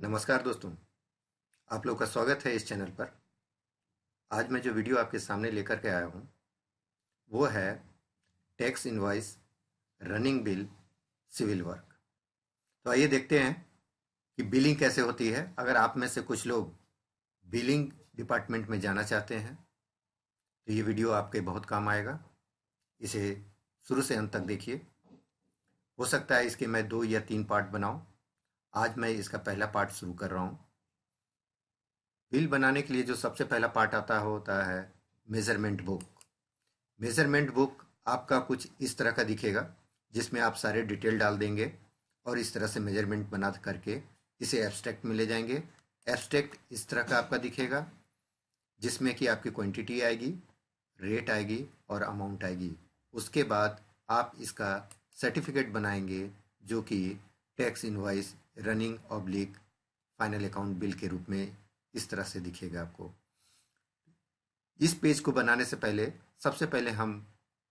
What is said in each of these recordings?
नमस्कार दोस्तों, आप लोग का स्वागत है इस चैनल पर। आज मैं जो वीडियो आपके सामने लेकर के आया हूँ, वो है tax invoice running bill civil work. तो आइए देखते हैं कि बिलिंग कैसे होती है। अगर आप में से कुछ लोग बिलिंग डिपार्टमेंट में जाना चाहते हैं तो ये वीडियो आपके बहुत काम आएगा। इसे शुरू से अंत तक देखिए। हो सकता है इसके मैं दो या तीन पार्ट बनाऊँ। आज मैं इसका पहला पार्ट शुरू कर रहा हूँ। बिल बनाने के लिए जो सबसे पहला पार्ट आता होता है मेज़रमेंट बुक मेज़रमेंट बुक आपका कुछ इस तरह का दिखेगा, जिसमें आप सारे डिटेल डाल देंगे और इस तरह से मेज़रमेंट बना करके इसे एब्स्ट्रैक्ट में ले जाएँगे। एब्स्ट्रैक्ट इस तरह का आपका दिखेगा, जिसमें कि आपकी क्वांटिटी आएगी रेट आएगी और अमाउंट आएगी। उसके बाद आप इसका सर्टिफिकेट बनाएँगे, जो कि tax invoice running oblique final account bill के रूप में इस तरह से दिखेगा आपको। इस पेज को बनाने से पहले, सबसे पहले हम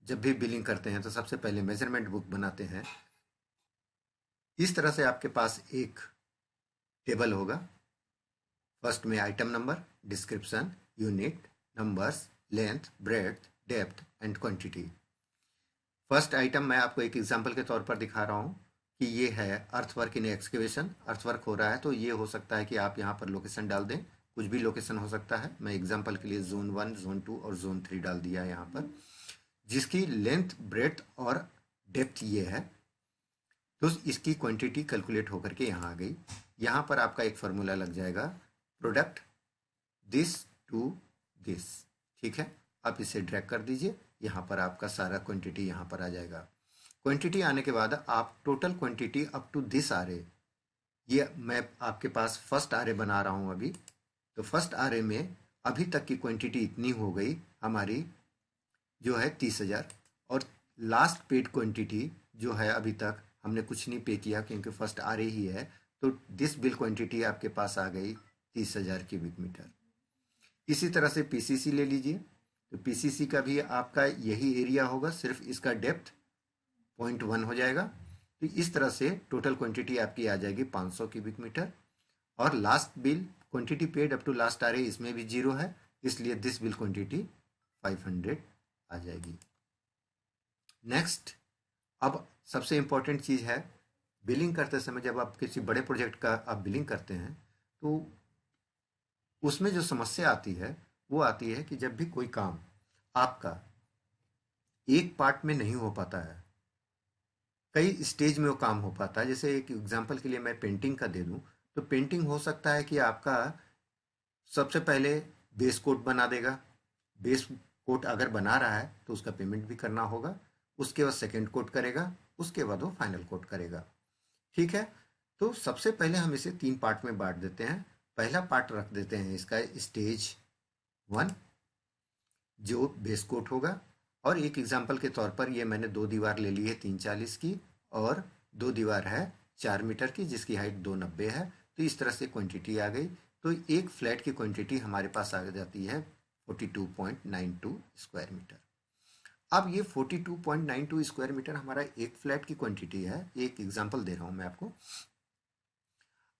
जब भी बिलिंग करते हैं तो सबसे पहले मेज़रमेंट बुक बनाते हैं। इस तरह से आपके पास एक टेबल होगा। फ़र्स्ट में item number description unit numbers length breadth depth and quantity first item मैं आपको एक एग्जांपल के तौर पर दिखा रहा हूँ। कि ये है अर्थवर्क इन एक्सकेवेशन अर्थवर्क हो रहा है तो ये हो सकता है कि आप यहाँ पर लोकेशन डाल दें। कुछ भी लोकेशन हो सकता है। मैं एग्जांपल के लिए जोन वन जोन टू और जोन थ्री डाल दिया है यहाँ पर। जिसकी लेंथ ब्रेथ और डेप्थ ये है तो इसकी क्वांटिटी कैलकुलेट होकर के यहाँ आ गई। यहाँ पर आपका एक फार्मूला लग जाएगा प्रोडक्ट दिस टू दिस ठीक है? आप इसे ड्रैग कर दीजिए, यहाँ पर आपका सारा क्वांटिटी यहाँ पर आ जाएगा। क्वांटिटी आने के बाद आप total quantity up to this R ये मैं आपके पास फ़र्स्ट आर बना रहा हूँ अभी। तो फ़र्स्ट आर में अभी तक की क्वांटिटी इतनी हो गई हमारी, जो है तीस हज़ार। और लास्ट पेड क्वांटिटी जो है अभी तक हमने कुछ नहीं पे किया क्योंकि फ़र्स्ट आर ही है। तो दिस बिल क्वांटिटी आपके पास आ गई तीस हज़ार क्यूबिक मीटर इसी तरह से पीसीसी ले लीजिए। तो पीसीसी का भी आपका यही एरिया होगा, सिर्फ़ इसका डेप्थ पॉइंट वन हो जाएगा। तो इस तरह से टोटल क्वांटिटी आपकी आ जाएगी 500 क्यूबिक मीटर और last bill quantity paid up to last आ रही इसमें भी ज़ीरो है, इसलिए दिस बिल क्वांटिटी 500 आ जाएगी। नेक्स्ट अब सबसे इम्पोर्टेंट चीज़ है बिलिंग करते समय जब आप किसी बड़े प्रोजेक्ट का आप बिलिंग करते हैं तो उसमें जो समस्या आती है, वो आती है कि जब भी कोई काम आपका एक पार्ट में नहीं हो पाता है कई स्टेज में वो काम हो पाता है। जैसे एक एग्जांपल के लिए मैं पेंटिंग का दे दूँ तो पेंटिंग हो सकता है कि आपका सबसे पहले बेस कोट बना देगा। बेस कोट अगर बना रहा है तो उसका पेमेंट भी करना होगा, उसके बाद सेकेंड कोट करेगा, उसके बाद वो फाइनल कोट करेगा। ठीक है? तो सबसे पहले हम इसे तीन पार्ट में बांट देते हैं। पहला पार्ट रख देते हैं इसका स्टेज वन जो बेस कोट होगा। और एक एग्ज़ाम्पल के तौर पर ये मैंने दो दीवार ले ली है तीन चालीस की और दो दीवार है चार मीटर की, जिसकी हाइट दो नब्बे है। तो इस तरह से क्वांटिटी आ गई। तो एक फ्लैट की क्वांटिटी हमारे पास आ जाती है forty two point nine two square metre अब ये forty two point nine two square metre हमारा एक फ्लैट की क्वांटिटी है। एक एग्ज़ाम्पल दे रहा हूँ मैं आपको।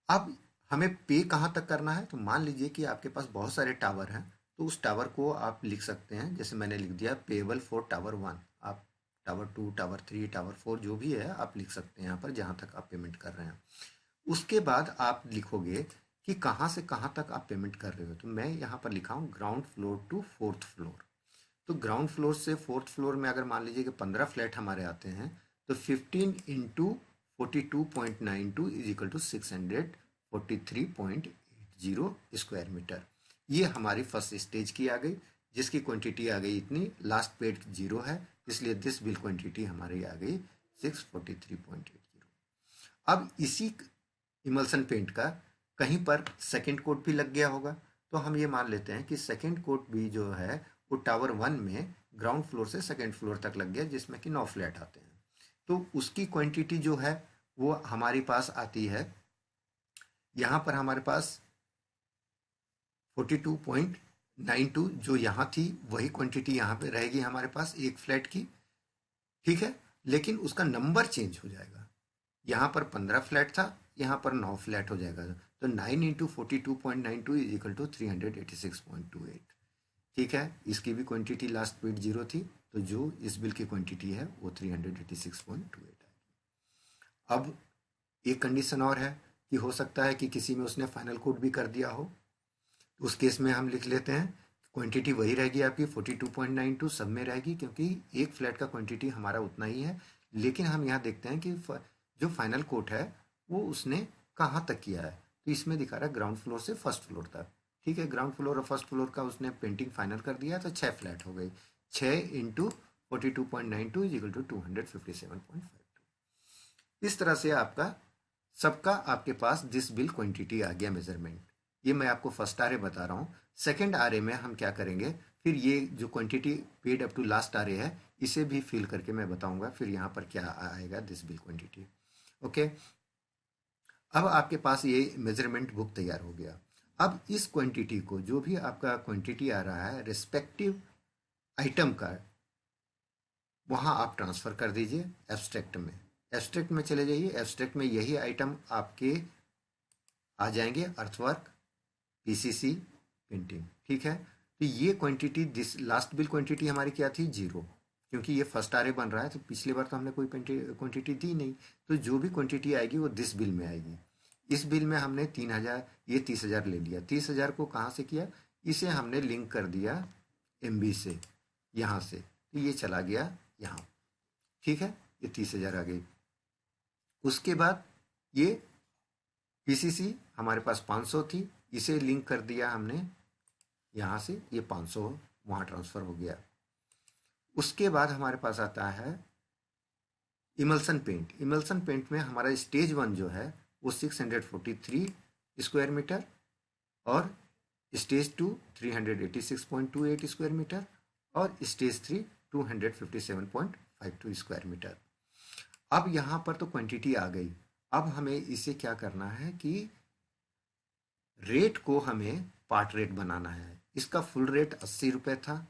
अब हमें पे कहाँ तक करना है? तो मान लीजिए कि आपके पास बहुत सारे टावर हैं। तो उस टावर को आप लिख सकते हैं, जैसे मैंने लिख दिया पेबल फॉर टावर वन आप tower two tower three tower four जो भी है, आप लिख सकते हैं यहाँ पर, जहाँ तक आप पेमेंट कर रहे हैं। उसके बाद आप लिखोगे कि कहाँ से कहाँ तक आप पेमेंट कर रहे हो। तो मैं यहाँ पर लिखा हूँ ground floor to fourth floor तो ग्राउंड फ्लोर से फोर्थ फ्लोर में अगर मान लीजिए कि पंद्रह फ्लैट हमारे आते हैं तो fifteen into forty two point nine two is equal to six hundred forty three point eight zero square metre ये हमारी फ़र्स्ट स्टेज की आ गई, जिसकी क्वांटिटी आ गई इतनी लास्ट पेड ज़ीरो है, इसलिए दिस बिल क्वांटिटी हमारी आ गई six forty three point eight zero अब इसी इमल्सन पेंट का कहीं पर सेकेंड कोट भी लग गया होगा। तो हम ये मान लेते हैं कि सेकेंड कोट भी जो है, वो टावर वन में ग्राउंड फ्लोर से सेकेंड फ्लोर तक लग गया, जिसमें कि नौ फ्लैट आते हैं। तो उसकी क्वांटिटी जो है, वो हमारे पास आती है। यहाँ पर हमारे पास forty two point nine two जो यहाँ थी, वही क्वांटिटी यहाँ पे रहेगी हमारे पास एक फ्लैट की। ठीक है? लेकिन उसका नंबर चेंज हो जाएगा। यहाँ पर पंद्रह फ्लैट था, यहाँ पर नौ फ्लैट हो जाएगा। तो nine into forty two point nine two is equal to three hundred eighty six point two eight ठीक है? इसकी भी क्वांटिटी लास्ट पेड ज़ीरो थी तो जो इस बिल की क्वांटिटी है, वो three hundred eighty six point two eight है। अब एक कंडीशन और है कि हो सकता है कि किसी में उसने फाइनल कोड भी कर दिया हो। उस केस में हम लिख लेते हैं क्वांटिटी वही रहेगी आपकी forty two point nine two सब में रहेगी, क्योंकि एक फ्लैट का क्वांटिटी हमारा उतना ही है। लेकिन हम यहाँ देखते हैं कि जो फाइनल कोट है, वो उसने कहाँ तक किया है? तो इसमें दिखा रहा है ग्राउंड फ्लोर से फ़र्स्ट फ्लोर तक। ठीक है ग्राउंड फ्लोर और फ़र्स्ट फ्लोर का उसने पेंटिंग फाइनल कर दिया तो छः फ्लैट हो गई। छः into forty two point nine two two two hundred fifty seven point five two इस तरह से आपका, सबका आपके पास दिस बिल क्वांटिटी आ गया मेज़रमेंट ये मैं आपको फ़र्स्ट आर बता रहा हूँ। सेकेंड आर में हम क्या करेंगे? फिर ये जो quantity paid up to last R है, इसे भी फिल करके मैं बताऊँगा, फिर यहाँ पर क्या आएगा दिस बिल क्वांटिटी ओके अब आपके पास ये मेज़रमेंट बुक तैयार हो गया। अब इस क्वांटिटी को, जो भी आपका क्वांटिटी आ रहा है रिस्पेक्टिव आइटम का, वहाँ आप ट्रांसफ़र कर दीजिए एब्स्ट्रैक्ट में। एब्स्ट्रैक्ट में चले जाइए। एब्स्ट्रैक्ट में यही आइटम आपके आ जाएँगे अर्थवर्क पीसीसी पेंटिंग ठीक है? तो ये quantity this last bill quantity हमारी क्या थी? ज़ीरो क्योंकि ये फ़र्स्ट आर बन रहा है तो पिछली बार तो हमने कोई क्वांटिटी दी नहीं। तो जो भी क्वांटिटी आएगी, वो दिस बिल में आएगी। इस बिल में हमने तीन हज़ार, ये तीस हज़ार ले लिया। तीस हज़ार को कहाँ से किया? इसे हमने लिंक कर दिया MB से, यहाँ से। तो ये चला गया यहाँ। ठीक है? ये तीस हज़ार आ गई। उसके बाद ये पीसीसी हमारे पास 500 थी। इसे लिंक कर दिया हमने। यहाँ से ये 500 वहाँ ट्रांसफ़र हो गया। उसके बाद हमारे पास आता है इमल्सन पेंट। इमल्सन पेंट में हमारा स्टेज वन जो है, वो 643 स्क्वायर मीटर और स्टेज टू 386.28 स्क्वायर मीटर और स्टेज थ्री 257.52 स्क्वायर मीटर। अब यहाँ पर तो क्वांटिटी आ गई। अब हमें इसे क्या करना है कि रेट को हमें पार्ट रेट बनाना है। इसका फुल रेट अस्सी रुपये था।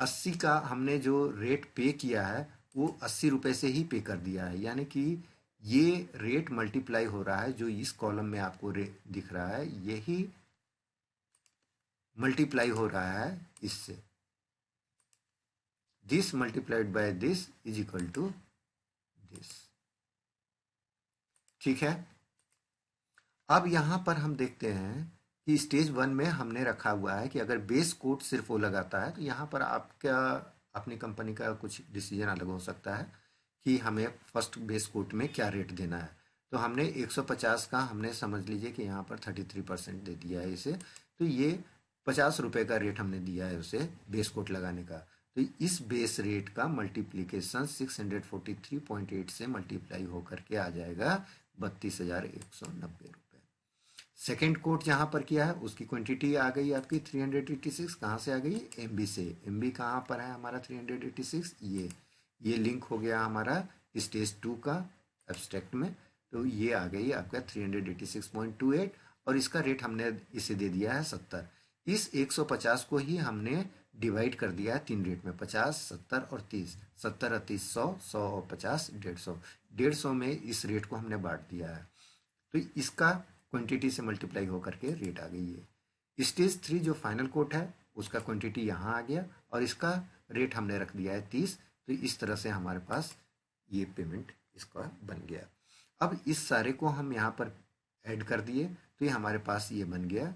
अस्सी का हमने जो रेट पे किया है, वो अस्सी रुपये से ही पे कर दिया है। यानी कि ये रेट मल्टीप्लाई हो रहा है, जो इस कॉलम में आपको दिख रहा है, यही मल्टीप्लाई हो रहा है इससे। This multiplied by this is equal to this ठीक है? अब यहाँ पर हम देखते हैं कि स्टेज वन में हमने रखा हुआ है कि अगर बेस कोट सिर्फ़ वो लगाता है तो यहाँ पर आपका, अपनी कंपनी का कुछ डिसीज़न अलग हो सकता है कि हमें फ़र्स्ट बेस कोट में क्या रेट देना है। तो हमने 150 का, हमने समझ लीजिए कि यहाँ पर 33 परसेंट दे दिया है इसे। तो ये पचास रुपये का रेट हमने दिया है उसे बेस कोट लगाने का। तो इस बेस रेट का मल्टीप्लीकेशन 643.8 से मल्टीप्लाई होकर के आ जाएगा बत्तीस हज़ार एक सौ नब्बे सेकेंड कोट जहाँ पर किया है, उसकी क्वांटिटी आ गई आपकी 386 कहाँ से आ गई? एम बी से। एम बी कहाँ पर है हमारा 386 ये। ये लिंक हो गया हमारा स्टेज टू का एब्स्ट्रैक्ट में। तो ये आ गई आपका 386.28 और इसका रेट हमने इसे दे दिया है सत्तर। इस 150 को ही हमने डिवाइड कर दिया है तीन रेट में, पचास, सत्तर और तीस। सत्तर और तीस सौ सौ और पचास डेढ़ सौ। डेढ़ सौ में इस रेट को हमने बांट दिया है। तो इसका क्वांटिटी से मल्टीप्लाई होकर के रेट आ गई है। स्टेज थ्री जो फाइनल कोट है, उसका क्वांटिटी यहाँ आ गया और इसका रेट हमने रख दिया है तीस तो इस तरह से हमारे पास ये पेमेंट इसका बन गया। अब इस सारे को हम यहाँ पर ऐड कर दिए तो ये हमारे पास ये बन गया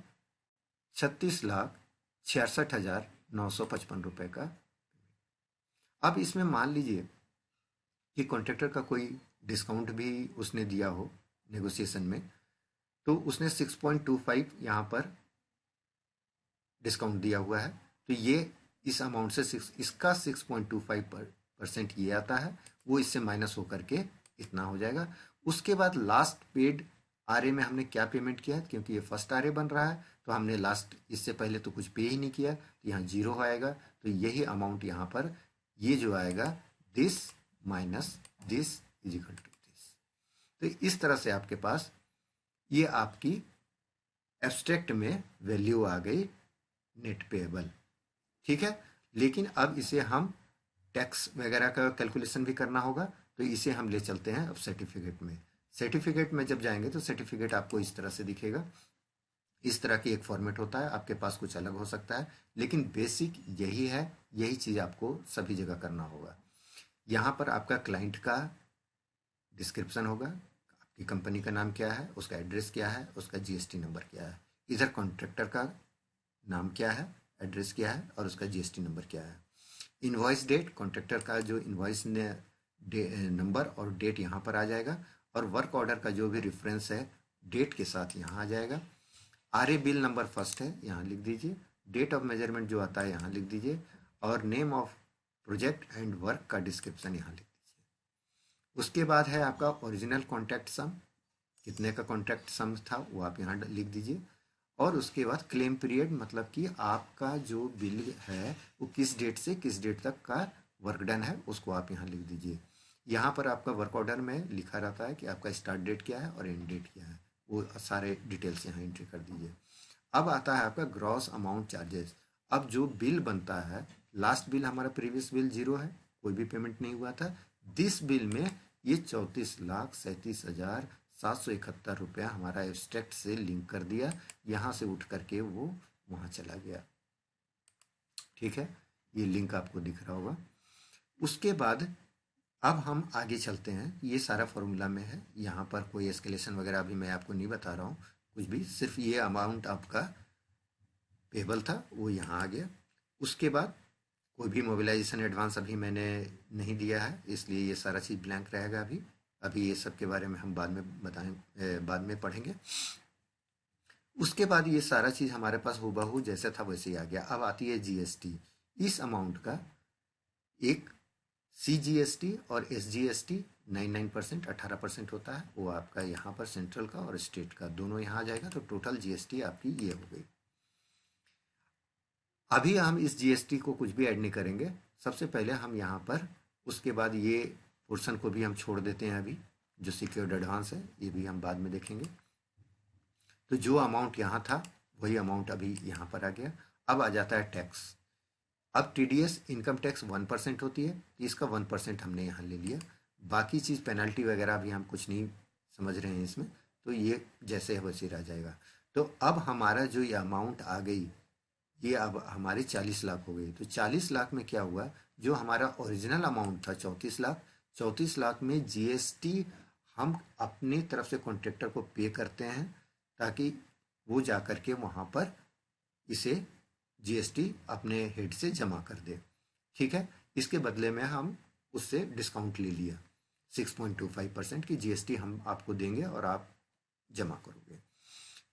छत्तीस लाख छियासठ हज़ार नौ सौ पचपन रुपये का। अब इसमें मान लीजिए कि कॉन्ट्रेक्टर का कोई डिस्काउंट भी उसने दिया हो नेगोशिएशन में तो उसने 6.25 यहाँ पर डिस्काउंट दिया हुआ है। तो ये इस अमाउंट से सिक्स इसका 6.25 पर परसेंट ये आता है। वो इससे माइनस होकर के इतना हो जाएगा। उसके बाद लास्ट पेड आर में हमने क्या पेमेंट किया है? क्योंकि ये फ़र्स्ट आर बन रहा है तो हमने लास्ट इससे पहले तो कुछ पे ही नहीं किया तो यहाँ ज़ीरो आएगा। तो यही अमाउंट यहाँ पर, ये जो आएगा this minus this is equal to this तो इस तरह से आपके पास ये आपकी एब्स्ट्रैक्ट में वैल्यू आ गई नेट पेएबल ठीक है? लेकिन अब इसे हम टैक्स वगैरह का कैलकुलेशन भी करना होगा तो इसे हम ले चलते हैं अब सर्टिफिकेट में। सर्टिफिकेट में जब जाएँगे तो सर्टिफिकेट आपको इस तरह से दिखेगा। इस तरह की एक फॉर्मेट होता है, आपके पास कुछ अलग हो सकता है, लेकिन बेसिक यही है, यही चीज़ आपको सभी जगह करना होगा। यहाँ पर आपका क्लाइंट का डिस्क्रिप्शन होगा आपकी कंपनी का नाम क्या है, उसका एड्रेस क्या है, उसका जीएसटी नंबर क्या है। इधर कॉन्ट्रैक्टर का नाम क्या है, एड्रेस क्या है और उसका जीएसटी नंबर क्या है। इन्वॉइस डेट, कॉन्ट्रैक्टर का जो इन्वॉइस नंबर और डेट यहाँ पर आ जाएगा और वर्क ऑर्डर का जो भी रेफरेंस है, डेट के साथ यहाँ आ जाएगा। R A bill number first है, यहाँ लिख दीजिए। डेट ऑफ़ मेज़रमेंट जो आता है, यहाँ लिख दीजिए। और name of project and work का डिस्क्रिप्शन यहाँ लिख उसके बाद है आपका ओरिजिनल कॉन्ट्रैक्ट सम कितने का कॉन्ट्रैक्ट सम था वो आप यहाँ लिख दीजिए। और उसके बाद क्लेम पीरियड मतलब कि आपका जो बिल है, वो किस डेट से किस डेट तक का वर्क डन है, उसको आप यहाँ लिख दीजिए। यहाँ पर आपका वर्क ऑर्डर में लिखा रहता है कि आपका स्टार्ट डेट क्या है और एंड डेट क्या है। वो सारे डिटेल्स यहाँ एंट्री कर दीजिए। अब आता है आपका ग्रॉस अमाउंट चार्जेस अब जो बिल बनता है लास्ट बिल हमारा प्रीवियस बिल ज़ीरो है, कोई भी पेमेंट नहीं हुआ था। दिस बिल में ये चौंतीस लाख सैंतीस हज़ार सात सौ इकहत्तर रुपया हमारा एब्स्ट्रैक्ट से लिंक कर दिया। यहाँ से उठ करके वो वहाँ चला गया। ठीक है? ये लिंक आपको दिख रहा होगा। उसके बाद अब हम आगे चलते हैं। ये सारा फॉर्मूला में है। यहाँ पर कोई एस्केलेशन वगैरह अभी मैं आपको नहीं बता रहा हूँ। कुछ भी। सिर्फ़ ये अमाउंट आपका पेबल था। वो यहाँ आ गया। उसके बाद कोई भी मोबिलाइजेशन एडवांस अभी मैंने नहीं दिया है, इसलिए ये सारा चीज़ ब्लैंक रहेगा अभी। अभी ये सब के बारे में हम बाद में बताएँ बाद में पढ़ेंगे। उसके बाद ये सारा चीज़ हमारे पास हुबहू जैसे था वैसे ही आ गया। अब आती है जीएसटी इस अमाउंट का एक सी जी एस टी और S G S T nine nine percent, अठारह परसेंट होता है। वो आपका यहाँ पर सेंट्रल का और स्टेट का, दोनों यहाँ आ जाएगा। तो टोटल जीएसटी आपकी ये हो गई। अभी हम इस जीएसटी को कुछ भी ऐड नहीं करेंगे। सबसे पहले हम यहाँ पर, उसके बाद ये पोर्सन को भी हम छोड़ देते हैं अभी, जो सिक्योर्ड एडवांस है, ये भी हम बाद में देखेंगे। तो जो अमाउंट यहाँ था, वही अमाउंट अभी यहाँ पर आ गया। अब आ जाता है टैक्स अब T D S income tax one percent होती है इसका वन परसेंट हमने यहाँ ले लिया। बाकी चीज़ पेनल्टी वगैरह भी हम कुछ नहीं समझ रहे हैं इसमें तो ये जैसे है वैसे रह जाएगा। तो अब हमारा जो ये अमाउंट आ गई ये अब हमारी चालीस लाख हो गई। तो चालीस लाख में क्या हुआ? जो हमारा ओरिजिनल अमाउंट था, चौंतीस लाख चौंतीस लाख में जीएसटी हम अपनी तरफ़ से कॉन्ट्रेक्टर को पे करते हैं ताकि वो जा कर के वहाँ पर इसे जीएसटी अपने हेड से जमा कर दे। ठीक है? इसके बदले में हम उससे डिस्काउंट ले लिया। Six point two five percent की जीएसटी हम आपको देंगे और आप जमा करोगे।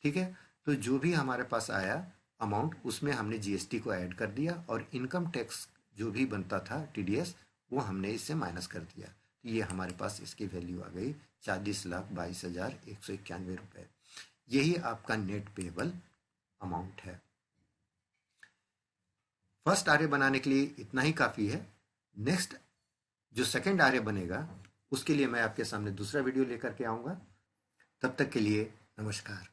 ठीक है? तो जो भी हमारे पास आया अमाउंट उसमें हमने जीएसटी को ऐड कर दिया और इनकम टैक्स जो भी बनता था टीडीएस वो हमने इससे माइनस कर दिया। तो ये हमारे पास इसकी वैल्यू आ गई चालीस लाख बाईस हज़ार एक सौ इक्यानवे रुपये यही आपका नेट पेबल अमाउंट है। फ़र्स्ट आर्य बनाने के लिए इतना ही काफ़ी है। नेक्स्ट जो सेकेंड आर्य बनेगा, उसके लिए मैं आपके सामने दूसरा वीडियो लेकर के आऊँगा। तब तक के लिए नमस्कार।